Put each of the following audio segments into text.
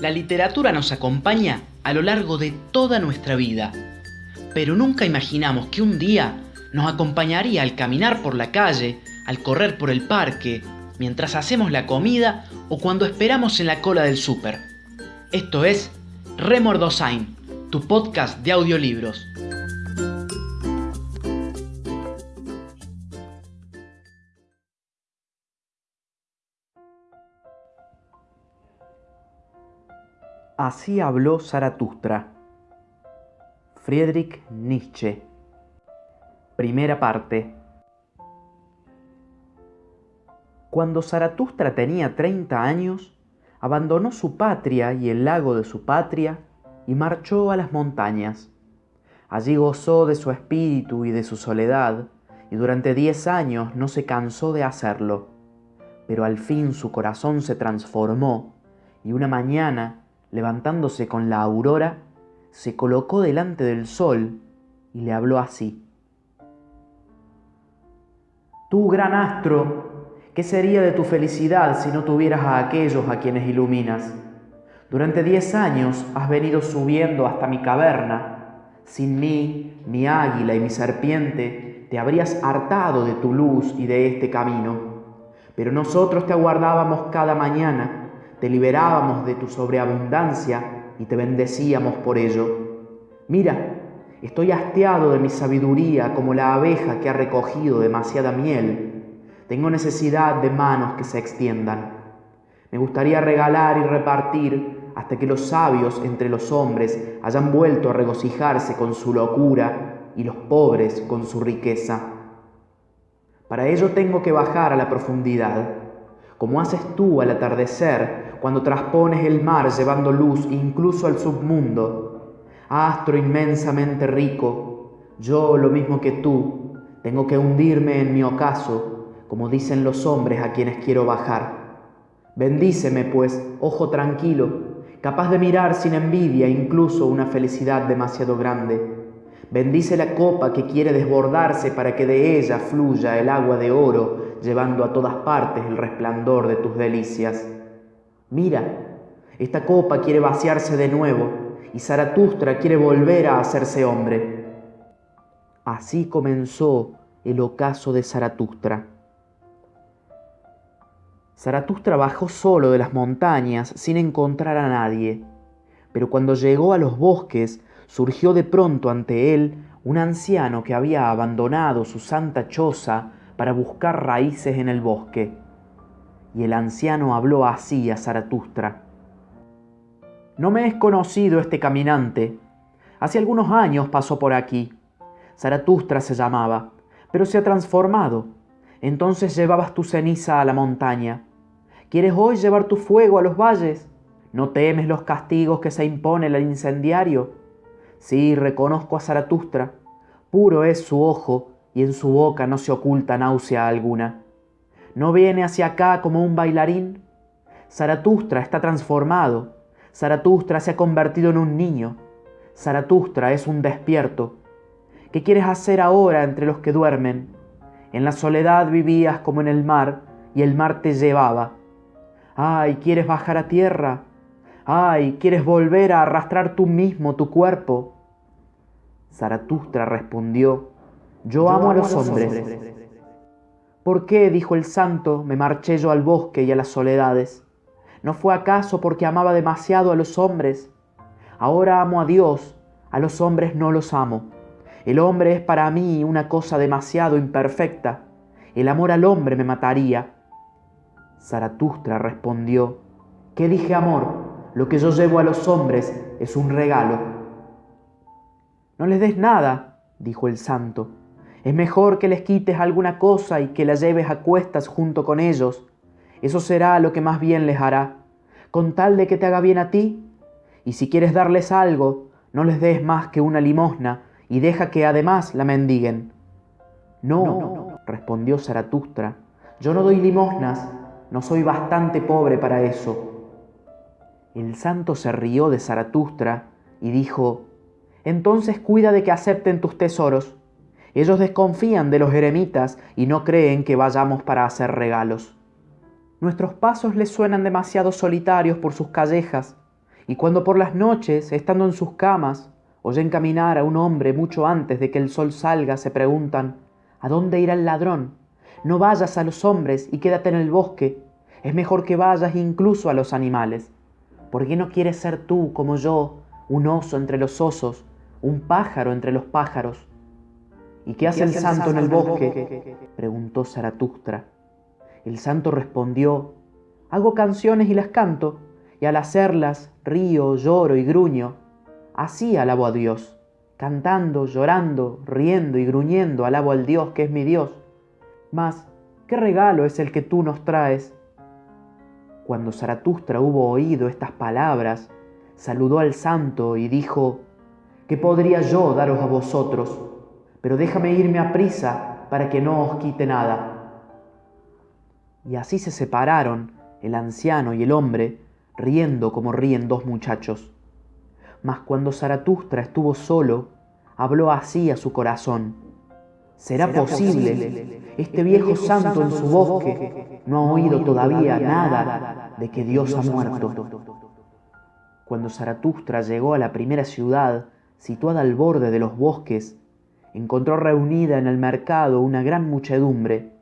La literatura nos acompaña a lo largo de toda nuestra vida, pero nunca imaginamos que un día nos acompañaría al caminar por la calle, al correr por el parque, mientras hacemos la comida o cuando esperamos en la cola del súper. Esto es Remordosain, tu podcast de audiolibros. Así habló Zaratustra. Friedrich Nietzsche. Primera parte. Cuando Zaratustra tenía 30 años, abandonó su patria y el lago de su patria y marchó a las montañas. Allí gozó de su espíritu y de su soledad, y durante diez años no se cansó de hacerlo. Pero al fin su corazón se transformó, y una mañana levantándose con la aurora, se colocó delante del sol y le habló así. Tú, gran astro, ¿qué sería de tu felicidad si no tuvieras a aquellos a quienes iluminas? Durante diez años has venido subiendo hasta mi caverna. Sin mí, mi águila y mi serpiente, te habrías hartado de tu luz y de este camino. Pero nosotros te aguardábamos cada mañana te liberábamos de tu sobreabundancia y te bendecíamos por ello. Mira, estoy hastiado de mi sabiduría como la abeja que ha recogido demasiada miel. Tengo necesidad de manos que se extiendan. Me gustaría regalar y repartir hasta que los sabios entre los hombres hayan vuelto a regocijarse con su locura y los pobres con su riqueza. Para ello tengo que bajar a la profundidad, como haces tú al atardecer cuando traspones el mar llevando luz incluso al submundo. Astro inmensamente rico, yo lo mismo que tú, tengo que hundirme en mi ocaso, como dicen los hombres a quienes quiero bajar. Bendíceme, pues, ojo tranquilo, capaz de mirar sin envidia incluso una felicidad demasiado grande. Bendice la copa que quiere desbordarse para que de ella fluya el agua de oro, llevando a todas partes el resplandor de tus delicias. Mira, esta copa quiere vaciarse de nuevo y Zaratustra quiere volver a hacerse hombre. Así comenzó el ocaso de Zaratustra. Zaratustra bajó solo de las montañas sin encontrar a nadie, pero cuando llegó a los bosques surgió de pronto ante él un anciano que había abandonado su santa choza para buscar raíces en el bosque y el anciano habló así a Zaratustra. No me es conocido este caminante. Hace algunos años pasó por aquí. Zaratustra se llamaba, pero se ha transformado. Entonces llevabas tu ceniza a la montaña. ¿Quieres hoy llevar tu fuego a los valles? ¿No temes los castigos que se impone el incendiario? Sí, reconozco a Zaratustra. Puro es su ojo y en su boca no se oculta náusea alguna. ¿No viene hacia acá como un bailarín? Zaratustra está transformado. Zaratustra se ha convertido en un niño. Zaratustra es un despierto. ¿Qué quieres hacer ahora entre los que duermen? En la soledad vivías como en el mar y el mar te llevaba. Ay, ¿quieres bajar a tierra? Ay, ¿quieres volver a arrastrar tú mismo tu cuerpo? Zaratustra respondió, yo, amo, a los, hombres. ¿Por qué, dijo el santo, me marché yo al bosque y a las soledades? ¿No fue acaso porque amaba demasiado a los hombres? Ahora amo a Dios, a los hombres no los amo. El hombre es para mí una cosa demasiado imperfecta. El amor al hombre me mataría. Zaratustra respondió, ¿qué dije amor? Lo que yo llevo a los hombres es un regalo. No les des nada, dijo el santo, es mejor que les quites alguna cosa y que la lleves a cuestas junto con ellos. Eso será lo que más bien les hará, con tal de que te haga bien a ti. Y si quieres darles algo, no les des más que una limosna y deja que además la mendiguen. No, no, respondió Zaratustra, yo no doy limosnas, no soy bastante pobre para eso. El santo se rió de Zaratustra y dijo, entonces cuida de que acepten tus tesoros ellos desconfían de los eremitas y no creen que vayamos para hacer regalos. Nuestros pasos les suenan demasiado solitarios por sus callejas. Y cuando por las noches, estando en sus camas, oyen caminar a un hombre mucho antes de que el sol salga, se preguntan, ¿a dónde irá el ladrón? No vayas a los hombres y quédate en el bosque. Es mejor que vayas incluso a los animales. ¿Por qué no quieres ser tú, como yo, un oso entre los osos, un pájaro entre los pájaros? ¿Y qué hace el santo en el bosque? preguntó Zaratustra. El santo respondió, hago canciones y las canto, y al hacerlas río, lloro y gruño. Así alabo a Dios, cantando, llorando, riendo y gruñendo alabo al Dios que es mi Dios. Mas, ¿qué regalo es el que tú nos traes? Cuando Zaratustra hubo oído estas palabras, saludó al santo y dijo, ¿qué podría yo daros a vosotros? Pero déjame irme a prisa para que no os quite nada. Y así se separaron el anciano y el hombre, riendo como ríen dos muchachos. Mas cuando Zaratustra estuvo solo, habló así a su corazón. ¿Será, posible? Este viejo santo en su bosque no ha oído todavía nada de que Dios ha muerto. Cuando Zaratustra llegó a la primera ciudad, situada al borde de los bosques, encontró reunida en el mercado una gran muchedumbre,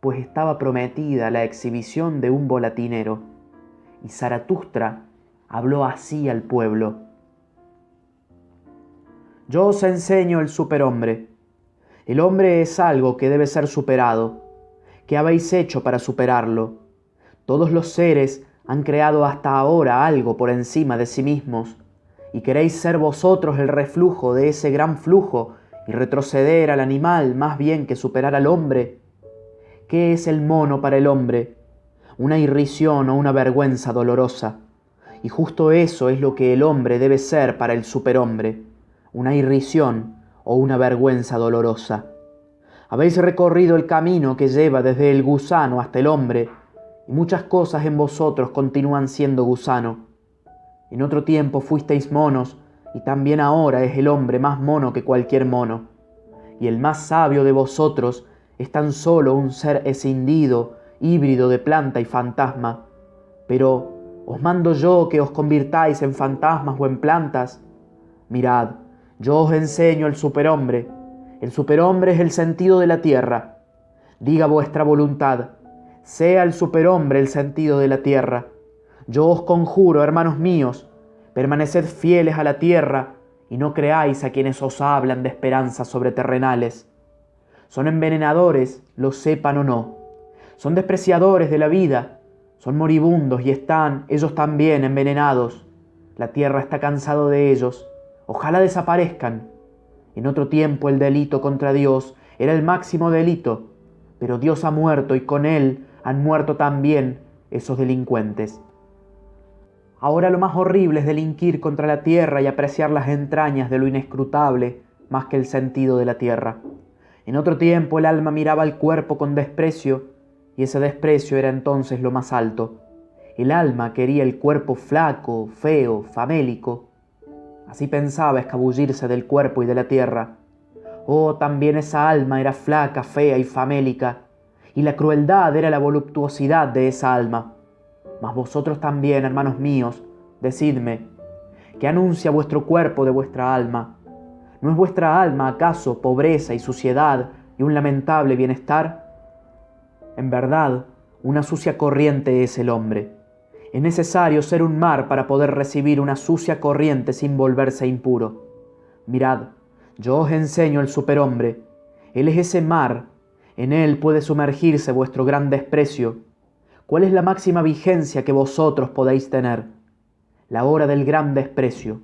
pues estaba prometida la exhibición de un volatinero. Y Zaratustra habló así al pueblo. Yo os enseño el superhombre. El hombre es algo que debe ser superado. ¿Qué habéis hecho para superarlo? Todos los seres han creado hasta ahora algo por encima de sí mismos, y queréis ser vosotros el reflujo de ese gran flujo y retroceder al animal más bien que superar al hombre. ¿Qué es el mono para el hombre? Una irrisión o una vergüenza dolorosa. Y justo eso es lo que el hombre debe ser para el superhombre, una irrisión o una vergüenza dolorosa. Habéis recorrido el camino que lleva desde el gusano hasta el hombre, y muchas cosas en vosotros continúan siendo gusano. En otro tiempo fuisteis monos, y también ahora es el hombre más mono que cualquier mono. Y el más sabio de vosotros es tan solo un ser escindido, híbrido de planta y fantasma. Pero, ¿os mando yo que os convirtáis en fantasmas o en plantas? Mirad, yo os enseño el superhombre. El superhombre es el sentido de la tierra. Diga vuestra voluntad, sea el superhombre el sentido de la tierra. Yo os conjuro, hermanos míos, Permaneced fieles a la tierra y no creáis a quienes os hablan de esperanzas sobreterrenales. Son envenenadores, lo sepan o no. Son despreciadores de la vida. Son moribundos y están ellos también envenenados. La tierra está cansado de ellos. Ojalá desaparezcan. En otro tiempo el delito contra Dios era el máximo delito, pero Dios ha muerto y con él han muerto también esos delincuentes. Ahora lo más horrible es delinquir contra la tierra y apreciar las entrañas de lo inescrutable más que el sentido de la tierra. En otro tiempo el alma miraba al cuerpo con desprecio y ese desprecio era entonces lo más alto. El alma quería el cuerpo flaco, feo, famélico. Así pensaba escabullirse del cuerpo y de la tierra. Oh, también esa alma era flaca, fea y famélica, y la crueldad era la voluptuosidad de esa alma. Mas vosotros también, hermanos míos, decidme, ¿qué anuncia vuestro cuerpo de vuestra alma? ¿No es vuestra alma acaso pobreza y suciedad y un lamentable bienestar? En verdad, una sucia corriente es el hombre. Es necesario ser un mar para poder recibir una sucia corriente sin volverse impuro. Mirad, yo os enseño el superhombre. Él es ese mar. En él puede sumergirse vuestro gran desprecio ¿Cuál es la máxima vigencia que vosotros podéis tener? La hora del gran desprecio,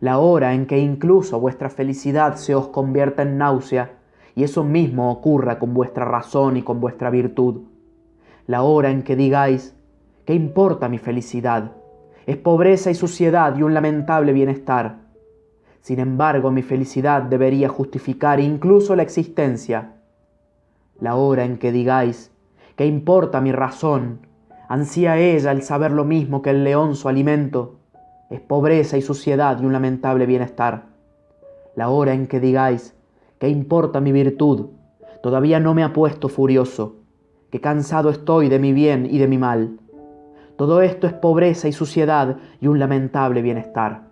la hora en que incluso vuestra felicidad se os convierta en náusea y eso mismo ocurra con vuestra razón y con vuestra virtud. La hora en que digáis, ¿qué importa mi felicidad? Es pobreza y suciedad y un lamentable bienestar. Sin embargo, mi felicidad debería justificar incluso la existencia. La hora en que digáis, ¿Qué importa mi razón? Ansía ella el saber lo mismo que el león su alimento. Es pobreza y suciedad y un lamentable bienestar. La hora en que digáis, ¿qué importa mi virtud? Todavía no me ha puesto furioso, que cansado estoy de mi bien y de mi mal. Todo esto es pobreza y suciedad y un lamentable bienestar.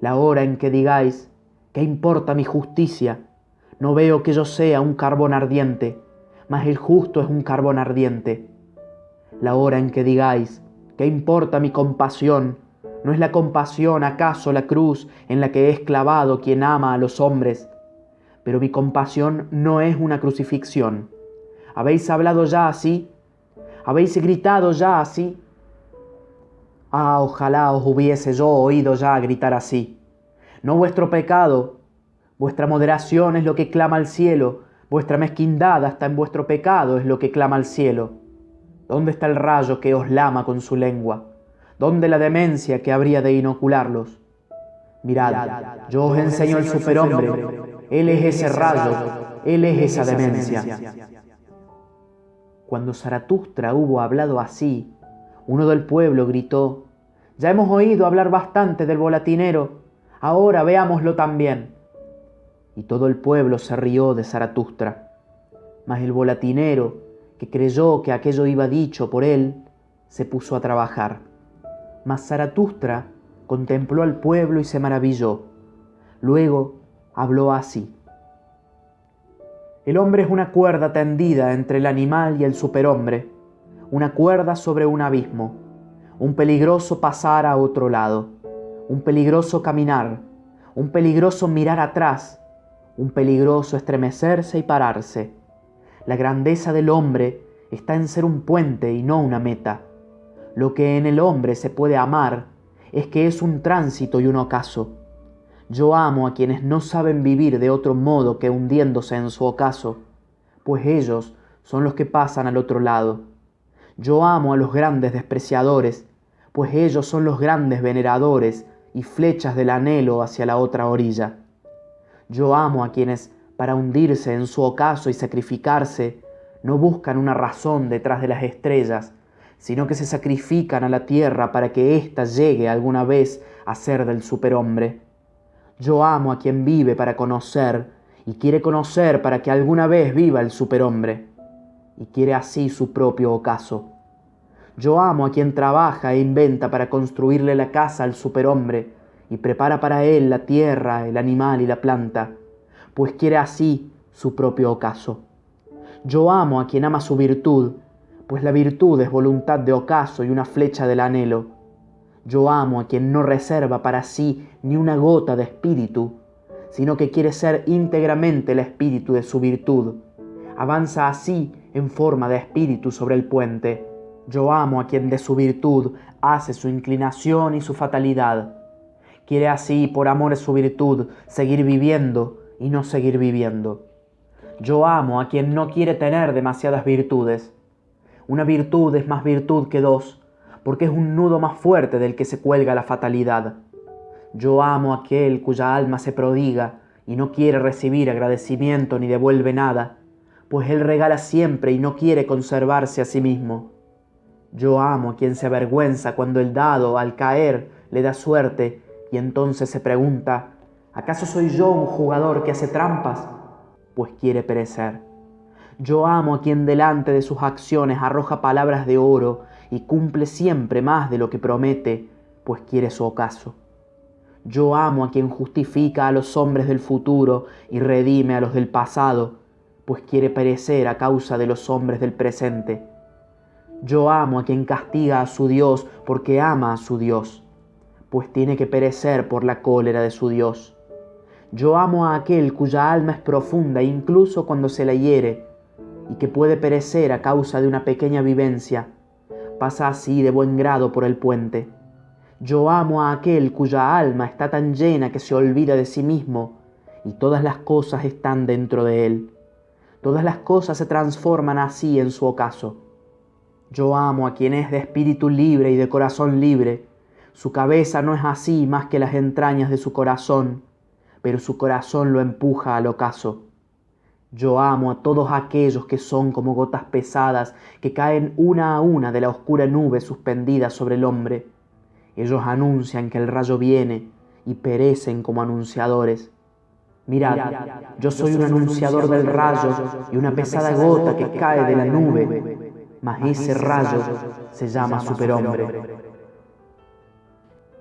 La hora en que digáis, ¿qué importa mi justicia? No veo que yo sea un carbón ardiente, mas el justo es un carbón ardiente. La hora en que digáis, ¿qué importa mi compasión? ¿No es la compasión acaso la cruz en la que es clavado quien ama a los hombres? Pero mi compasión no es una crucifixión. ¿Habéis hablado ya así? ¿Habéis gritado ya así? Ah, ojalá os hubiese yo oído ya gritar así. No vuestro pecado, vuestra moderación es lo que clama al cielo, vuestra mezquindad hasta en vuestro pecado es lo que clama al cielo. ¿Dónde está el rayo que os lama con su lengua? ¿Dónde la demencia que habría de inocularlos? Mirad, yo os enseño el superhombre, él es ese rayo, él es esa demencia. Cuando Zaratustra hubo hablado así, uno del pueblo gritó, Ya hemos oído hablar bastante del volatinero, ahora veámoslo también. Y todo el pueblo se rió de Zaratustra. Mas el volatinero, que creyó que aquello iba dicho por él, se puso a trabajar. Mas Zaratustra contempló al pueblo y se maravilló. Luego habló así. El hombre es una cuerda tendida entre el animal y el superhombre, una cuerda sobre un abismo, un peligroso pasar a otro lado, un peligroso caminar, un peligroso mirar atrás, un peligroso estremecerse y pararse. La grandeza del hombre está en ser un puente y no una meta. Lo que en el hombre se puede amar es que es un tránsito y un ocaso yo amo a quienes no saben vivir de otro modo que hundiéndose en su ocaso, pues ellos son los que pasan al otro lado. Yo amo a los grandes despreciadores, pues ellos son los grandes veneradores y flechas del anhelo hacia la otra orilla. Yo amo a quienes, para hundirse en su ocaso y sacrificarse, no buscan una razón detrás de las estrellas, sino que se sacrifican a la tierra para que ésta llegue alguna vez a ser del superhombre. Yo amo a quien vive para conocer y quiere conocer para que alguna vez viva el superhombre y quiere así su propio ocaso. Yo amo a quien trabaja e inventa para construirle la casa al superhombre y prepara para él la tierra, el animal y la planta, pues quiere así su propio ocaso. Yo amo a quien ama su virtud, pues la virtud es voluntad de ocaso y una flecha del anhelo yo amo a quien no reserva para sí ni una gota de espíritu, sino que quiere ser íntegramente el espíritu de su virtud. Avanza así en forma de espíritu sobre el puente. Yo amo a quien de su virtud hace su inclinación y su fatalidad. Quiere así, por amor de su virtud, seguir viviendo y no seguir viviendo. Yo amo a quien no quiere tener demasiadas virtudes. Una virtud es más virtud que dos, porque es un nudo más fuerte del que se cuelga la fatalidad. Yo amo a aquel cuya alma se prodiga y no quiere recibir agradecimiento ni devuelve nada, pues él regala siempre y no quiere conservarse a sí mismo. Yo amo a quien se avergüenza cuando el dado, al caer, le da suerte y entonces se pregunta, ¿acaso soy yo un jugador que hace trampas? Pues quiere perecer. Yo amo a quien delante de sus acciones arroja palabras de oro y cumple siempre más de lo que promete, pues quiere su ocaso. Yo amo a quien justifica a los hombres del futuro y redime a los del pasado, pues quiere perecer a causa de los hombres del presente. Yo amo a quien castiga a su Dios porque ama a su Dios, pues tiene que perecer por la cólera de su Dios. Yo amo a aquel cuya alma es profunda incluso cuando se la hiere, y que puede perecer a causa de una pequeña vivencia, pasa así de buen grado por el puente. Yo amo a aquel cuya alma está tan llena que se olvida de sí mismo y todas las cosas están dentro de él. Todas las cosas se transforman así en su ocaso. Yo amo a quien es de espíritu libre y de corazón libre. Su cabeza no es así más que las entrañas de su corazón, pero su corazón lo empuja al ocaso. Yo amo a todos aquellos que son como gotas pesadas que caen una a una de la oscura nube suspendida sobre el hombre. Ellos anuncian que el rayo viene y perecen como anunciadores. Mirad, yo soy un anunciador del rayo y una pesada gota que cae de la nube, mas ese rayo se llama superhombre.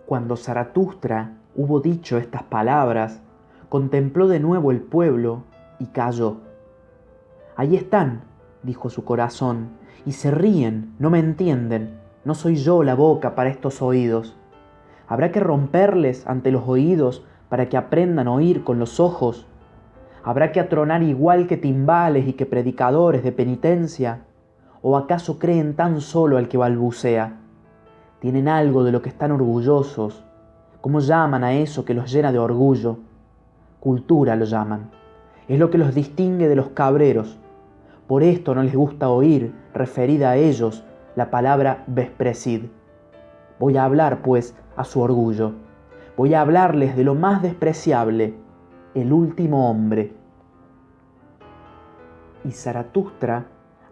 Cuando Zaratustra hubo dicho estas palabras, contempló de nuevo el pueblo y cayó. Ahí están, dijo su corazón, y se ríen, no me entienden, no soy yo la boca para estos oídos. ¿Habrá que romperles ante los oídos para que aprendan a oír con los ojos? ¿Habrá que atronar igual que timbales y que predicadores de penitencia? ¿O acaso creen tan solo al que balbucea? Tienen algo de lo que están orgullosos. ¿Cómo llaman a eso que los llena de orgullo? Cultura lo llaman. Es lo que los distingue de los cabreros. Por esto no les gusta oír, referida a ellos, la palabra vespresid. Voy a hablar, pues, a su orgullo. Voy a hablarles de lo más despreciable, el último hombre. Y Zaratustra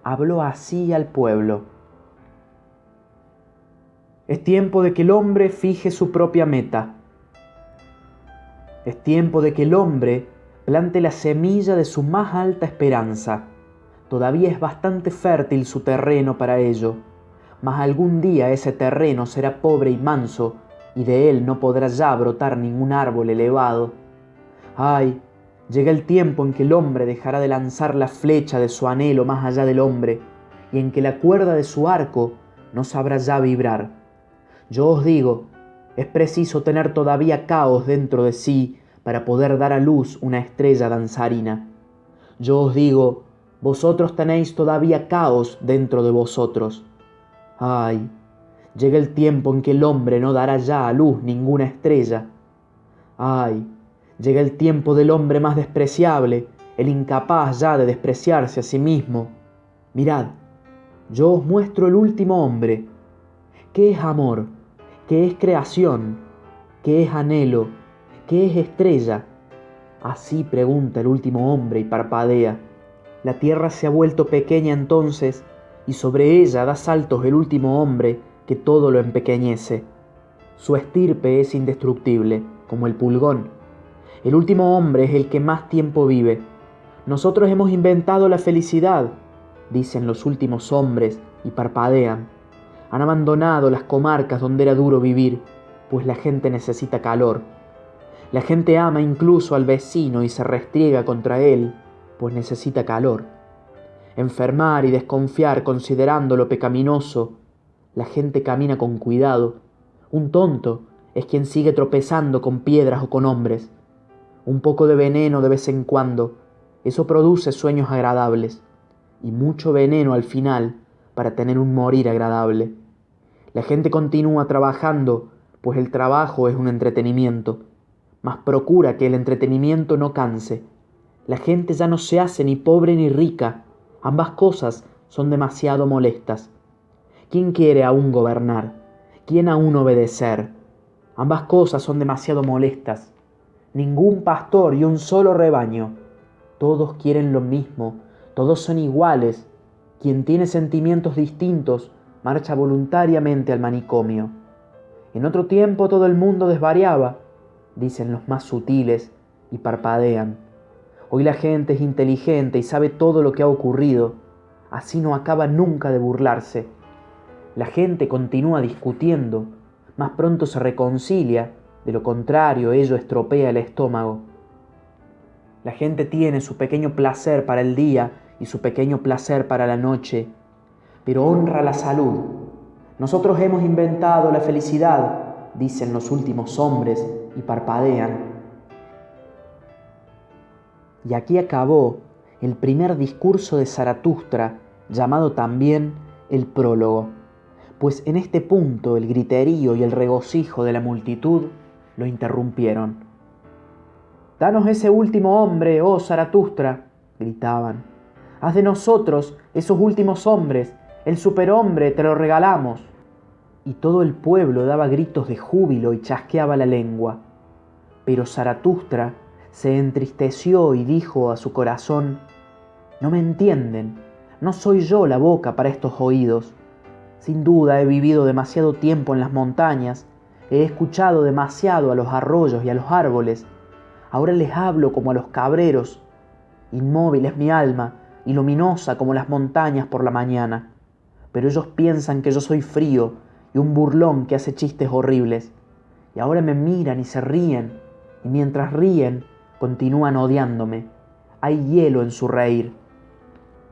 habló así al pueblo. Es tiempo de que el hombre fije su propia meta. Es tiempo de que el hombre plante la semilla de su más alta esperanza. Todavía es bastante fértil su terreno para ello, mas algún día ese terreno será pobre y manso, y de él no podrá ya brotar ningún árbol elevado. Ay, llega el tiempo en que el hombre dejará de lanzar la flecha de su anhelo más allá del hombre, y en que la cuerda de su arco no sabrá ya vibrar yo os digo, es preciso tener todavía caos dentro de sí para poder dar a luz una estrella danzarina. Yo os digo, vosotros tenéis todavía caos dentro de vosotros. Ay, llega el tiempo en que el hombre no dará ya a luz ninguna estrella. Ay, llega el tiempo del hombre más despreciable, el incapaz ya de despreciarse a sí mismo. Mirad, yo os muestro el último hombre. ¿Qué es amor? ¿Qué es creación? ¿Qué es anhelo? ¿Qué es estrella? Así pregunta el último hombre y parpadea. La tierra se ha vuelto pequeña entonces y sobre ella da saltos el último hombre que todo lo empequeñece. Su estirpe es indestructible, como el pulgón. El último hombre es el que más tiempo vive. Nosotros hemos inventado la felicidad, dicen los últimos hombres y parpadean han abandonado las comarcas donde era duro vivir, pues la gente necesita calor. La gente ama incluso al vecino y se restriega contra él, pues necesita calor. Enfermar y desconfiar considerándolo pecaminoso, la gente camina con cuidado. Un tonto es quien sigue tropezando con piedras o con hombres. Un poco de veneno de vez en cuando, eso produce sueños agradables, y mucho veneno al final para tener un morir agradable. La gente continúa trabajando, pues el trabajo es un entretenimiento, mas procura que el entretenimiento no canse. La gente ya no se hace ni pobre ni rica, ambas cosas son demasiado molestas. ¿Quién quiere aún gobernar? ¿Quién aún obedecer? Ambas cosas son demasiado molestas. Ningún pastor y un solo rebaño. Todos quieren lo mismo, todos son iguales. Quien tiene sentimientos distintos marcha voluntariamente al manicomio. En otro tiempo todo el mundo desvariaba, dicen los más sutiles, y parpadean. Hoy la gente es inteligente y sabe todo lo que ha ocurrido, así no acaba nunca de burlarse. La gente continúa discutiendo, más pronto se reconcilia, de lo contrario ello estropea el estómago. La gente tiene su pequeño placer para el día y su pequeño placer para la noche, pero honra la salud. Nosotros hemos inventado la felicidad, dicen los últimos hombres y parpadean. Y aquí acabó el primer discurso de Zaratustra, llamado también el prólogo, pues en este punto el griterío y el regocijo de la multitud lo interrumpieron. Danos ese último hombre, oh Zaratustra, gritaban. Haz de nosotros esos últimos hombres el superhombre te lo regalamos. Y todo el pueblo daba gritos de júbilo y chasqueaba la lengua. Pero Zaratustra se entristeció y dijo a su corazón, No me entienden, no soy yo la boca para estos oídos. Sin duda he vivido demasiado tiempo en las montañas, he escuchado demasiado a los arroyos y a los árboles. Ahora les hablo como a los cabreros. Inmóvil es mi alma y luminosa como las montañas por la mañana pero ellos piensan que yo soy frío y un burlón que hace chistes horribles. Y ahora me miran y se ríen, y mientras ríen, continúan odiándome. Hay hielo en su reír.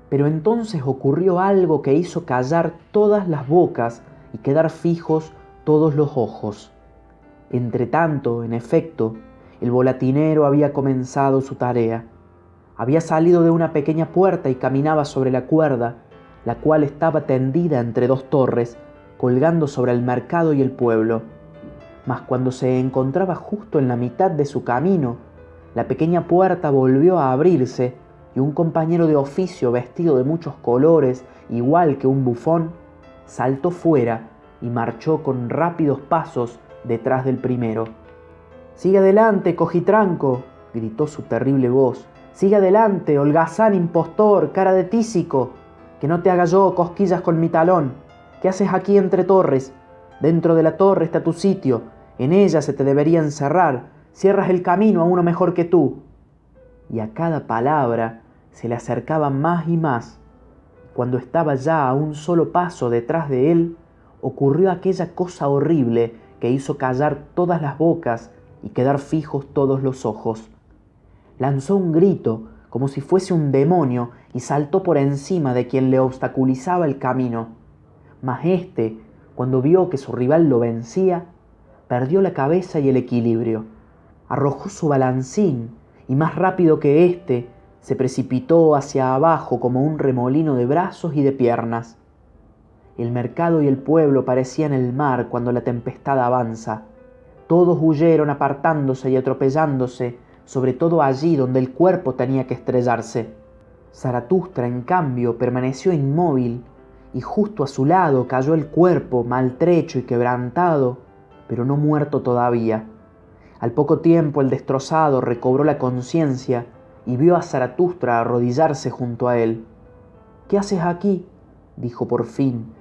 Pero entonces ocurrió algo que hizo callar todas las bocas y quedar fijos todos los ojos. Entretanto, en efecto, el volatinero había comenzado su tarea. Había salido de una pequeña puerta y caminaba sobre la cuerda, la cual estaba tendida entre dos torres, colgando sobre el mercado y el pueblo. Mas cuando se encontraba justo en la mitad de su camino, la pequeña puerta volvió a abrirse y un compañero de oficio vestido de muchos colores, igual que un bufón, saltó fuera y marchó con rápidos pasos detrás del primero. Sigue adelante, cojitranco, gritó su terrible voz. Sigue adelante, holgazán impostor, cara de tísico, que no te haga yo cosquillas con mi talón. ¿Qué haces aquí entre torres? Dentro de la torre está tu sitio, en ella se te debería encerrar, cierras el camino a uno mejor que tú. Y a cada palabra se le acercaba más y más. Cuando estaba ya a un solo paso detrás de él, ocurrió aquella cosa horrible que hizo callar todas las bocas y quedar fijos todos los ojos. Lanzó un grito como si fuese un demonio y saltó por encima de quien le obstaculizaba el camino. Mas éste, cuando vio que su rival lo vencía, perdió la cabeza y el equilibrio. Arrojó su balancín y más rápido que éste se precipitó hacia abajo como un remolino de brazos y de piernas. El mercado y el pueblo parecían el mar cuando la tempestad avanza. Todos huyeron apartándose y atropellándose, sobre todo allí donde el cuerpo tenía que estrellarse. Zaratustra, en cambio, permaneció inmóvil, y justo a su lado cayó el cuerpo, maltrecho y quebrantado, pero no muerto todavía. Al poco tiempo el destrozado recobró la conciencia y vio a Zaratustra arrodillarse junto a él. ¿Qué haces aquí? dijo por fin.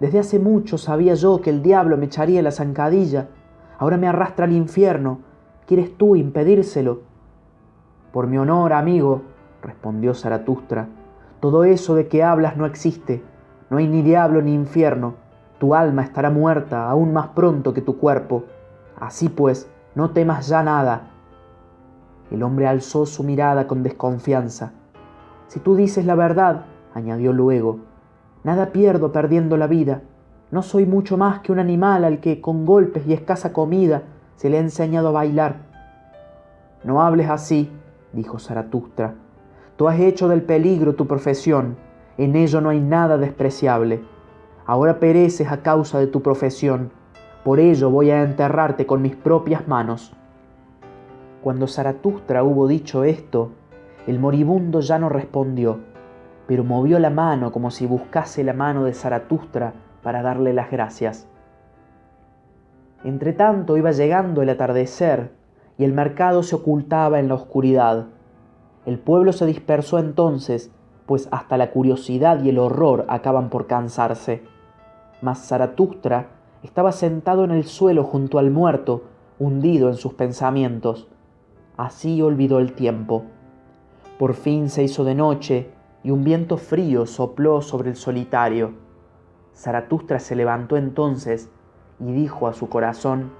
Desde hace mucho sabía yo que el diablo me echaría la zancadilla. Ahora me arrastra al infierno. ¿Quieres tú impedírselo? Por mi honor, amigo, respondió Zaratustra, todo eso de que hablas no existe. No hay ni diablo ni infierno. Tu alma estará muerta aún más pronto que tu cuerpo. Así pues, no temas ya nada. El hombre alzó su mirada con desconfianza. Si tú dices la verdad, añadió luego, nada pierdo perdiendo la vida. No soy mucho más que un animal al que con golpes y escasa comida se le ha enseñado a bailar. No hables así, dijo Zaratustra. Tú has hecho del peligro tu profesión, en ello no hay nada despreciable. Ahora pereces a causa de tu profesión, por ello voy a enterrarte con mis propias manos. Cuando Zaratustra hubo dicho esto, el moribundo ya no respondió, pero movió la mano como si buscase la mano de Zaratustra para darle las gracias. Entretanto iba llegando el atardecer y el mercado se ocultaba en la oscuridad. El pueblo se dispersó entonces, pues hasta la curiosidad y el horror acaban por cansarse. Mas Zaratustra estaba sentado en el suelo junto al muerto, hundido en sus pensamientos. Así olvidó el tiempo. Por fin se hizo de noche y un viento frío sopló sobre el solitario. Zaratustra se levantó entonces y dijo a su corazón,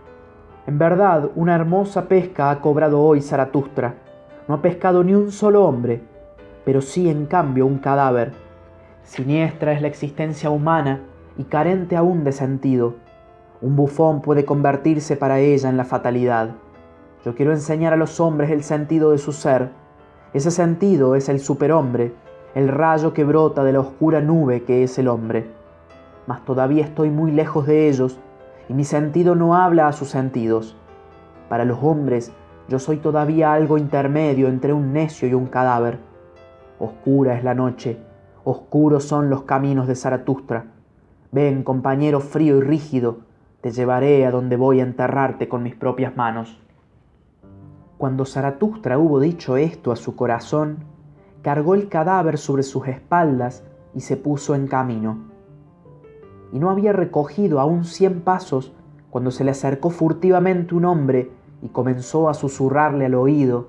En verdad, una hermosa pesca ha cobrado hoy Zaratustra. No ha pescado ni un solo hombre, pero sí en cambio un cadáver. Siniestra es la existencia humana y carente aún de sentido. Un bufón puede convertirse para ella en la fatalidad. Yo quiero enseñar a los hombres el sentido de su ser. Ese sentido es el superhombre, el rayo que brota de la oscura nube que es el hombre. Mas todavía estoy muy lejos de ellos y mi sentido no habla a sus sentidos. Para los hombres yo soy todavía algo intermedio entre un necio y un cadáver. Oscura es la noche, oscuros son los caminos de Zaratustra. Ven, compañero frío y rígido, te llevaré a donde voy a enterrarte con mis propias manos. Cuando Zaratustra hubo dicho esto a su corazón, cargó el cadáver sobre sus espaldas y se puso en camino. Y no había recogido aún cien pasos cuando se le acercó furtivamente un hombre y comenzó a susurrarle al oído,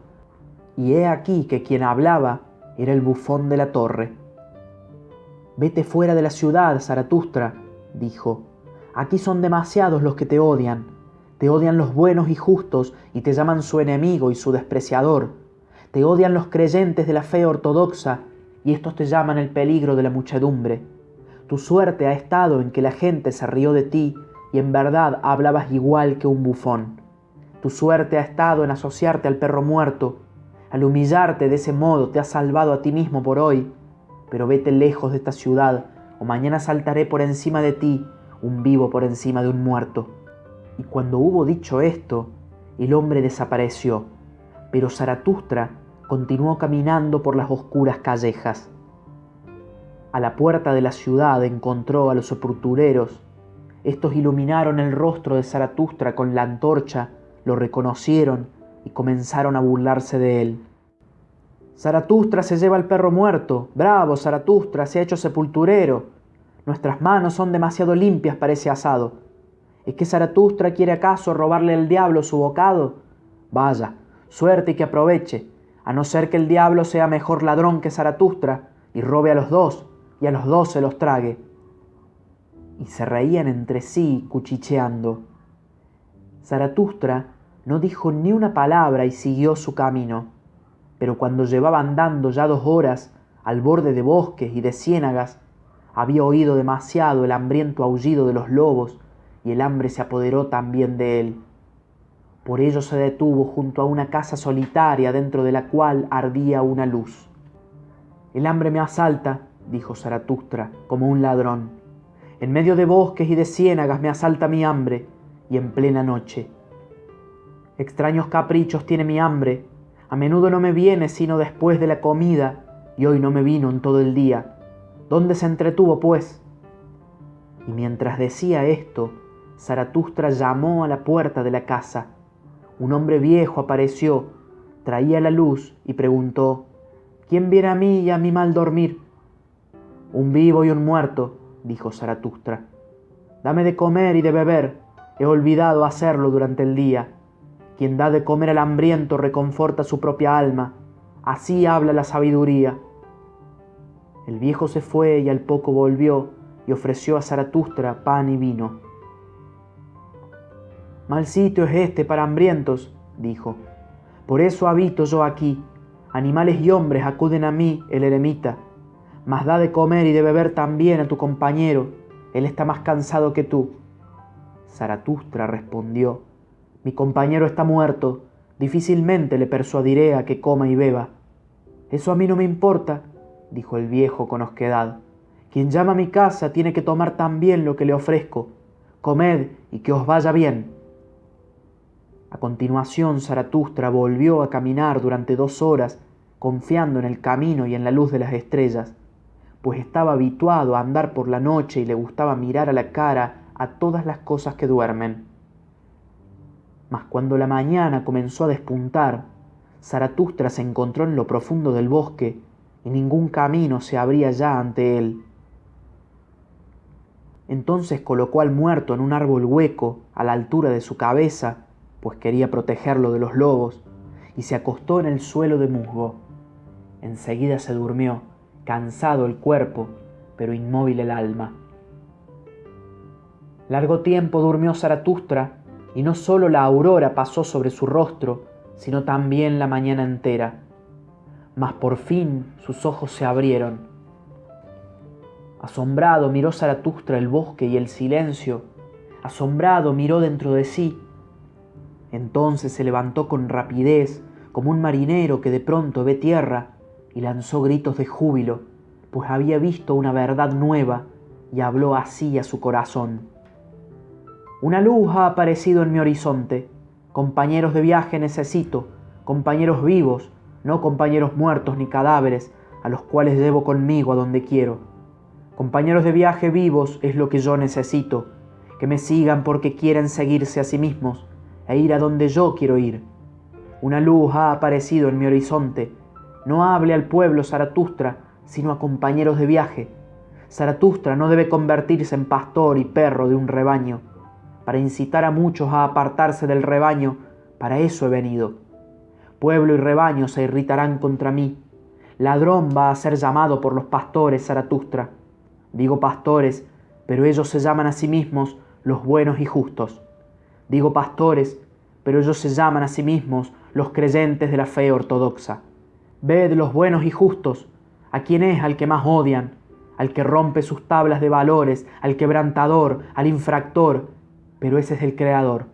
y he aquí que quien hablaba era el bufón de la torre. Vete fuera de la ciudad, Zaratustra, dijo. Aquí son demasiados los que te odian. Te odian los buenos y justos y te llaman su enemigo y su despreciador. Te odian los creyentes de la fe ortodoxa y estos te llaman el peligro de la muchedumbre. Tu suerte ha estado en que la gente se rió de ti y en verdad hablabas igual que un bufón. Tu suerte ha estado en asociarte al perro muerto. Al humillarte de ese modo te has salvado a ti mismo por hoy. Pero vete lejos de esta ciudad, o mañana saltaré por encima de ti, un vivo por encima de un muerto. Y cuando hubo dicho esto, el hombre desapareció, pero Zaratustra continuó caminando por las oscuras callejas. A la puerta de la ciudad encontró a los sepultureros. Estos iluminaron el rostro de Zaratustra con la antorcha, lo reconocieron y comenzaron a burlarse de él. Zaratustra se lleva al perro muerto. Bravo, Zaratustra, se ha hecho sepulturero. Nuestras manos son demasiado limpias para ese asado. ¿Es que Zaratustra quiere acaso robarle al diablo su bocado? Vaya, suerte y que aproveche, a no ser que el diablo sea mejor ladrón que Zaratustra y robe a los dos y a los dos se los trague. Y se reían entre sí, cuchicheando. Zaratustra no dijo ni una palabra y siguió su camino. Pero cuando llevaba andando ya dos horas al borde de bosques y de ciénagas, había oído demasiado el hambriento aullido de los lobos y el hambre se apoderó también de él. Por ello se detuvo junto a una casa solitaria dentro de la cual ardía una luz. El hambre me asalta, dijo Zaratustra, como un ladrón. En medio de bosques y de ciénagas me asalta mi hambre, y en plena noche. Extraños caprichos tiene mi hambre, a menudo no me viene sino después de la comida, y hoy no me vino en todo el día. ¿Dónde se entretuvo, pues? Y mientras decía esto, Zaratustra llamó a la puerta de la casa. Un hombre viejo apareció, traía la luz y preguntó, ¿Quién viene a mí y a mi mal dormir? Un vivo y un muerto, dijo Zaratustra. Dame de comer y de beber, he olvidado hacerlo durante el día. Quien da de comer al hambriento reconforta su propia alma, así habla la sabiduría. El viejo se fue y al poco volvió y ofreció a Zaratustra pan y vino. Mal sitio es este para hambrientos, dijo. Por eso habito yo aquí. Animales y hombres acuden a mí, el eremita. Mas da de comer y de beber también a tu compañero. Él está más cansado que tú. Zaratustra respondió, Mi compañero está muerto. Difícilmente le persuadiré a que coma y beba. Eso a mí no me importa, dijo el viejo con osquedad. Quien llama a mi casa tiene que tomar también lo que le ofrezco. Comed y que os vaya bien. A continuación Zaratustra volvió a caminar durante dos horas, confiando en el camino y en la luz de las estrellas, pues estaba habituado a andar por la noche y le gustaba mirar a la cara a todas las cosas que duermen. Mas cuando la mañana comenzó a despuntar, Zaratustra se encontró en lo profundo del bosque y ningún camino se abría ya ante él. Entonces colocó al muerto en un árbol hueco a la altura de su cabeza, pues quería protegerlo de los lobos, y se acostó en el suelo de musgo. Enseguida se durmió, cansado el cuerpo, pero inmóvil el alma. Largo tiempo durmió Zaratustra, y no sólo la aurora pasó sobre su rostro, sino también la mañana entera mas por fin sus ojos se abrieron. Asombrado miró Zaratustra el bosque y el silencio, asombrado miró dentro de sí. Entonces se levantó con rapidez, como un marinero que de pronto ve tierra, y lanzó gritos de júbilo, pues había visto una verdad nueva y habló así a su corazón. Una luz ha aparecido en mi horizonte. Compañeros de viaje necesito, compañeros vivos, no compañeros muertos ni cadáveres a los cuales llevo conmigo a donde quiero. Compañeros de viaje vivos es lo que yo necesito, que me sigan porque quieren seguirse a sí mismos e ir a donde yo quiero ir. Una luz ha aparecido en mi horizonte. No hable al pueblo Zaratustra, sino a compañeros de viaje. Zaratustra no debe convertirse en pastor y perro de un rebaño. Para incitar a muchos a apartarse del rebaño, para eso he venido Pueblo y rebaño se irritarán contra mí. Ladrón va a ser llamado por los pastores Zaratustra. Digo pastores, pero ellos se llaman a sí mismos los buenos y justos. Digo pastores, pero ellos se llaman a sí mismos los creyentes de la fe ortodoxa. Ved los buenos y justos, a quién es al que más odian, al que rompe sus tablas de valores, al quebrantador, al infractor, pero ese es el Creador.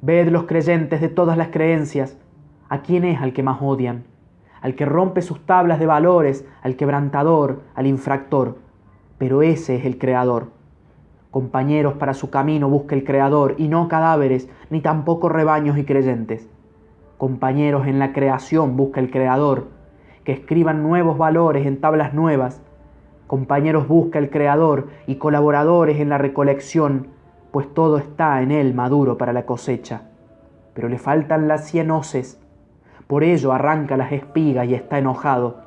Ved los creyentes de todas las creencias, a quién es al que más odian, al que rompe sus tablas de valores, al quebrantador, al infractor, pero ese es el Creador. Compañeros para su camino busca el Creador, y no cadáveres, ni tampoco rebaños y creyentes. Compañeros en la creación busca el Creador, que escriban nuevos valores en tablas nuevas. Compañeros busca el Creador y colaboradores en la recolección, pues todo está en él maduro para la cosecha. Pero le faltan las cien hoces, por ello arranca las espigas y está enojado.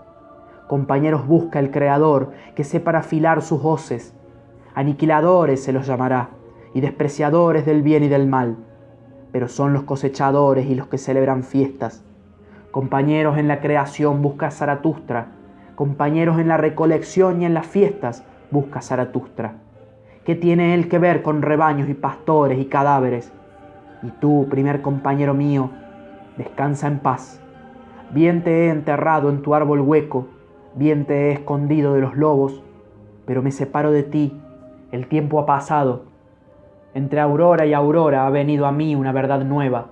Compañeros busca el Creador que sepa afilar sus hoces. Aniquiladores se los llamará, y despreciadores del bien y del mal. Pero son los cosechadores y los que celebran fiestas Compañeros en la creación busca Zaratustra. Compañeros en la recolección y en las fiestas busca Zaratustra. ¿Qué tiene él que ver con rebaños y pastores y cadáveres? Y tú, primer compañero mío, descansa en paz. Bien te he enterrado en tu árbol hueco, bien te he escondido de los lobos, pero me separo de ti, el tiempo ha pasado. Entre aurora y aurora ha venido a mí una verdad nueva.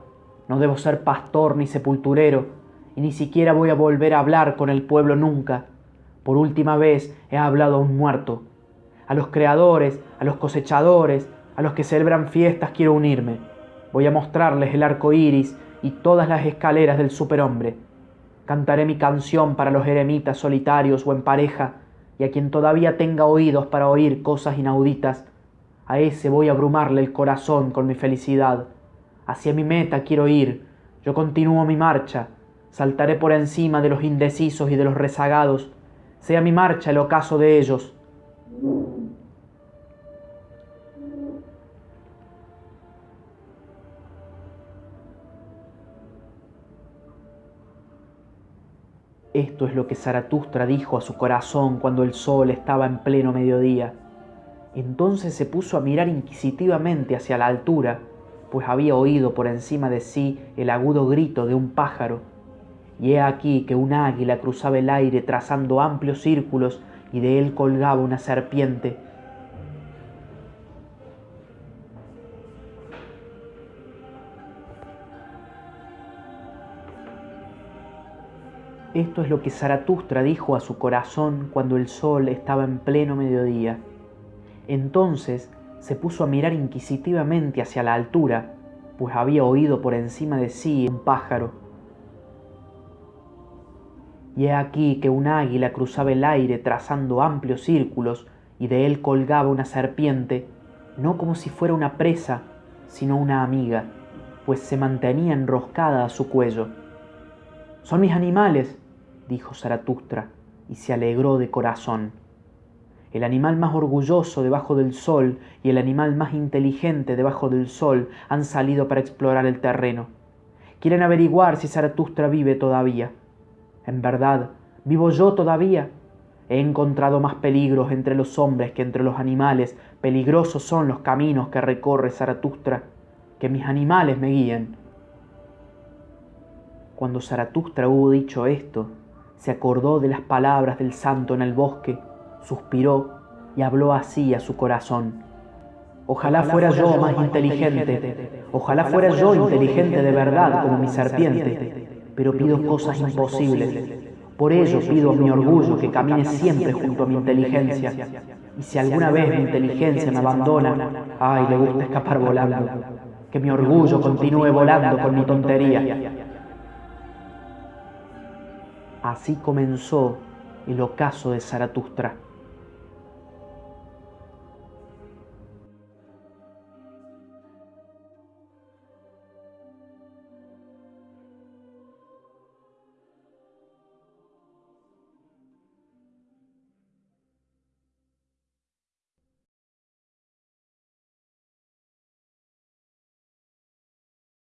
No debo ser pastor ni sepulturero, y ni siquiera voy a volver a hablar con el pueblo nunca. Por última vez he hablado a un muerto. A los creadores, a los cosechadores, a los que celebran fiestas quiero unirme. Voy a mostrarles el arco iris y todas las escaleras del superhombre. Cantaré mi canción para los eremitas solitarios o en pareja, y a quien todavía tenga oídos para oír cosas inauditas, a ese voy a abrumarle el corazón con mi felicidad. Hacia mi meta quiero ir, yo continúo mi marcha, saltaré por encima de los indecisos y de los rezagados, sea mi marcha el ocaso de ellos. Esto es lo que Zaratustra dijo a su corazón cuando el sol estaba en pleno mediodía. Entonces se puso a mirar inquisitivamente hacia la altura, pues había oído por encima de sí el agudo grito de un pájaro y he aquí que un águila cruzaba el aire trazando amplios círculos y de él colgaba una serpiente. Esto es lo que Zaratustra dijo a su corazón cuando el sol estaba en pleno mediodía. Entonces se puso a mirar inquisitivamente hacia la altura, pues había oído por encima de sí un pájaro y he aquí que un águila cruzaba el aire trazando amplios círculos y de él colgaba una serpiente, no como si fuera una presa, sino una amiga, pues se mantenía enroscada a su cuello. Son mis animales, dijo Zaratustra, y se alegró de corazón. El animal más orgulloso debajo del sol y el animal más inteligente debajo del sol han salido para explorar el terreno. Quieren averiguar si Zaratustra vive todavía. En verdad, vivo yo todavía. He encontrado más peligros entre los hombres que entre los animales. Peligrosos son los caminos que recorre Zaratustra. Que mis animales me guíen. Cuando Zaratustra hubo dicho esto, se acordó de las palabras del santo en el bosque, suspiró y habló así a su corazón. Ojalá, fuera, yo más inteligente, ojalá fuera yo inteligente de verdad como mi serpiente pero pido cosas imposibles. Por ello pido a mi orgullo que camine siempre junto a mi inteligencia. Y si alguna vez mi inteligencia me abandona, ay, le gusta escapar volando. Que mi orgullo continúe volando con mi tontería. Así comenzó el ocaso de Zaratustra.